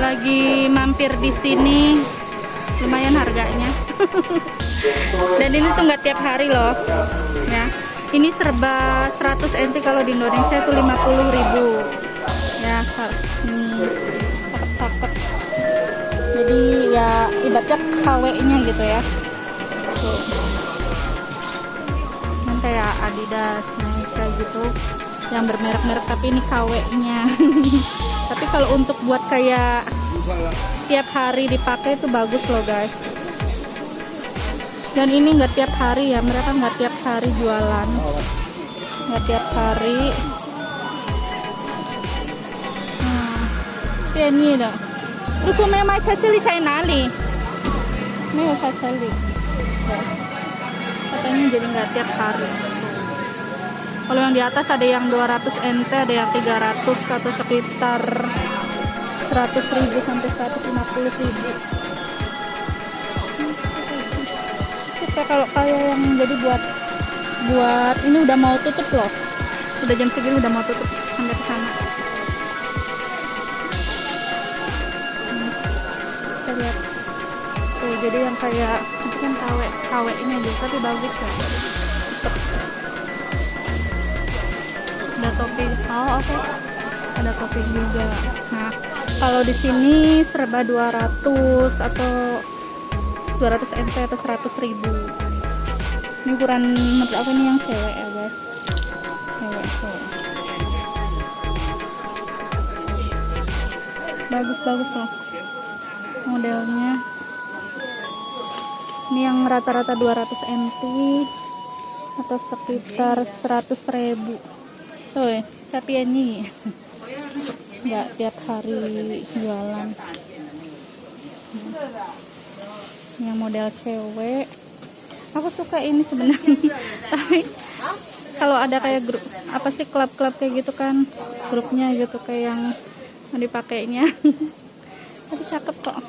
lagi mampir di sini. Lumayan harganya. Dan ini tuh nggak tiap hari loh ya ini serba 100 NT kalau di Indonesia itu 50.000 ya ini cakep-cakep jadi ya ibaratnya KW nya gitu ya. Tuh kayak Adidas Nike gitu yang bermerek-merek tapi ini KW nya tapi kalau untuk buat kayak tiap hari dipakai itu bagus loh guys dan ini nggak tiap hari ya mereka nggak tiap hari jualan. Nggak tiap hari. Nah ini dong lu kok memang cacali saya nali. Memang cacali katanya jadi nggak tiap hari. Kalau yang di atas ada yang 200 NT ada yang 300 atau sekitar 100 ribu sampai 150 ribu kalau kayak yang jadi buat buat ini udah mau tutup loh udah jam segini udah mau tutup sampai ke sana hmm. tuh jadi yang kayak itu kan KW KW ini aja tapi bagus ya ada topi oh oke okay. ada topi juga nah kalau di sini serba 200 atau 200 NT atau 100 ribu. Ini ukuran menurut aku ini yang cewek ya guys. Cewek tuh bagus-bagus loh modelnya. Ini yang rata-rata 200 NT atau sekitar 100 ribu. Tuh tapi ini. Nggak tiap hari jualan yang model cewek. Aku suka ini sebenarnya. Tapi kalau ada kayak grup apa sih klub-klub kayak gitu kan grupnya gitu kayak yang dipakainya. Tapi cakep kok.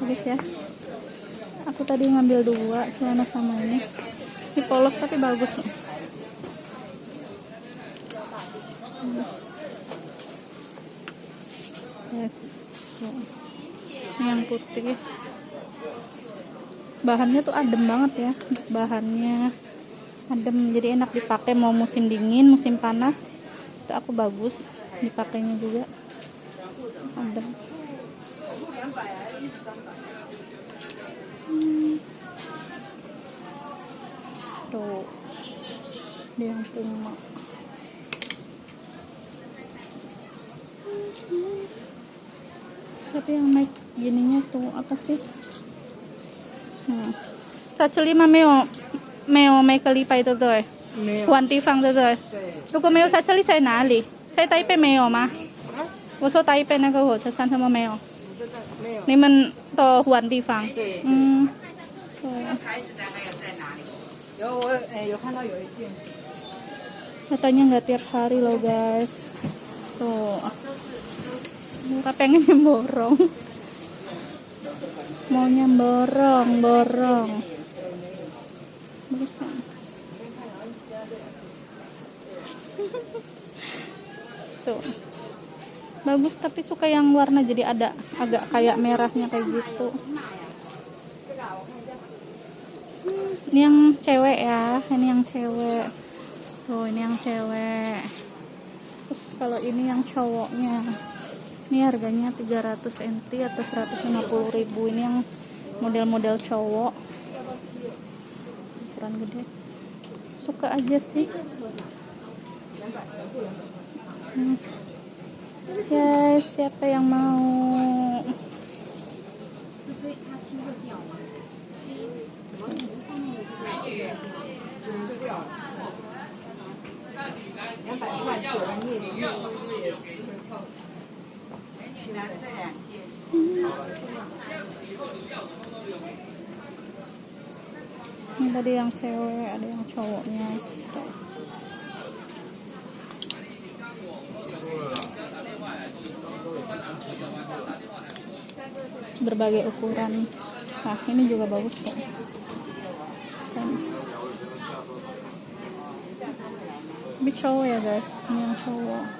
Bagus ya. Aku tadi ngambil dua celana sama ini. Ini polos tapi bagus. Loh yes. Ini yang putih bahannya tuh adem banget ya. Bahannya adem jadi enak dipakai mau musim dingin musim panas. Itu aku bagus dipakainya juga. Adem. Hmm. tuh. Dia puma tapi yang naik gininya tuh apa sih साचली में मैं मैं मैं कली पाई तो दो वन ती फंग तो दो तो को मैं साचली से ना ली से ताई पे मैं मां वो सो ताई पे ना को हो सान थम मैं นี่มันต่อหวนดีฟัง อืมแล้วตอนนี้ nggak tiap hari loh guys tuh muka pengen borong Maunya borong, borong. Bagus? Tuh. Bagus tapi suka yang warna jadi ada agak kayak merahnya kayak gitu. Hmm, ini yang cewek ya, ini yang cewek. Tuh, ini yang cewek. Terus kalau ini yang cowoknya. Ini harganya 300 NT atau 150 ribu. Ini yang model-model cowok. Ukuran gede. Suka aja sih. Hmm. Guys, siapa yang mau? ini tadi yang cewek ada yang cowoknya gitu. berbagai ukuran. Nah ini juga bagus kok kan ini cowok ya guys. Ini yang cowok.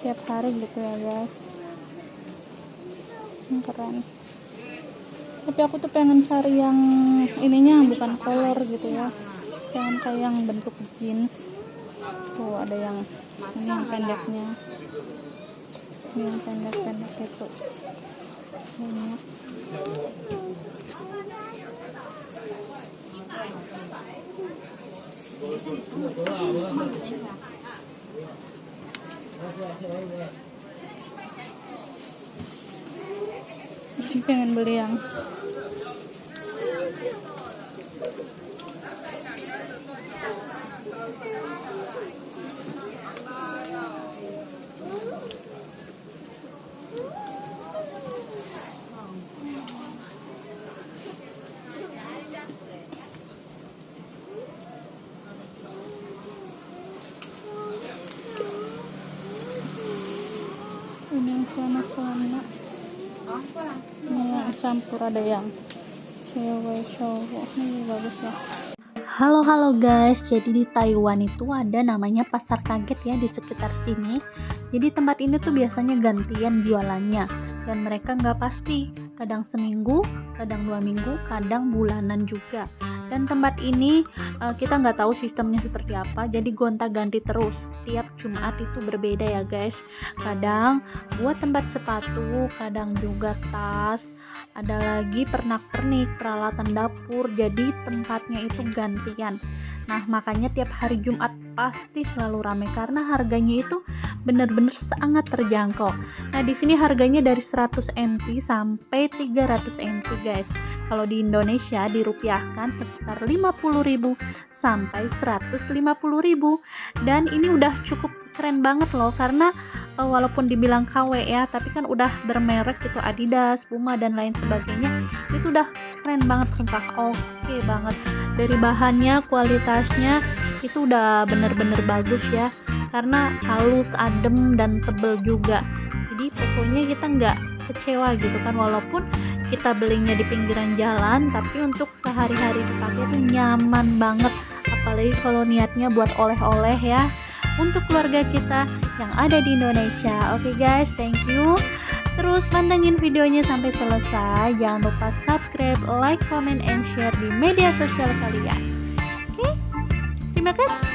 tiap hari gitu ya guys. Ini keren. Tapi aku tuh pengen cari yang ininya bukan kolor gitu ya. Pengen kayak yang bentuk jeans. Tuh ada yang ini yang pendeknya. Ini yang pendek-pendek itu. Banyak. Jadi pengen beli yang campur ada yang cewek cowok. Ini bagus ya Halo halo guys, jadi di Taiwan itu ada namanya pasar kaget ya di sekitar sini. Jadi tempat ini tuh biasanya gantian jualannya. Dan mereka nggak pasti, kadang seminggu, kadang dua minggu, kadang bulanan juga. Dan tempat ini eh, kita nggak tahu sistemnya seperti apa, jadi gonta-ganti terus. Tiap Jumat itu berbeda ya guys. Kadang buat tempat sepatu, kadang juga tas, ada lagi pernak-pernik, peralatan dapur, jadi tempatnya itu gantian. Nah, makanya tiap hari Jumat pasti selalu ramai karena harganya itu benar-benar sangat terjangkau. Nah, di sini harganya dari 100 NT sampai 300 NT, guys. Kalau di Indonesia dirupiahkan sekitar 50.000 sampai 150.000. Dan ini udah cukup keren banget loh karena eh, walaupun dibilang KW ya, tapi kan udah bermerek gitu Adidas, Puma dan lain sebagainya. Itu udah keren banget sumpah. Oke banget. Dari bahannya, kualitasnya itu udah bener-bener bagus ya. Karena halus, adem dan tebel juga. Jadi pokoknya kita nggak kecewa gitu kan walaupun kita belinya di pinggiran jalan tapi untuk sehari-hari dipakai tuh nyaman banget apalagi kalau niatnya buat oleh-oleh ya untuk keluarga kita yang ada di Indonesia. Oke guys, thank you. Terus pantengin videonya sampai selesai. Jangan lupa subscribe, like, comment, and share di media sosial kalian. Oke, terima kasih.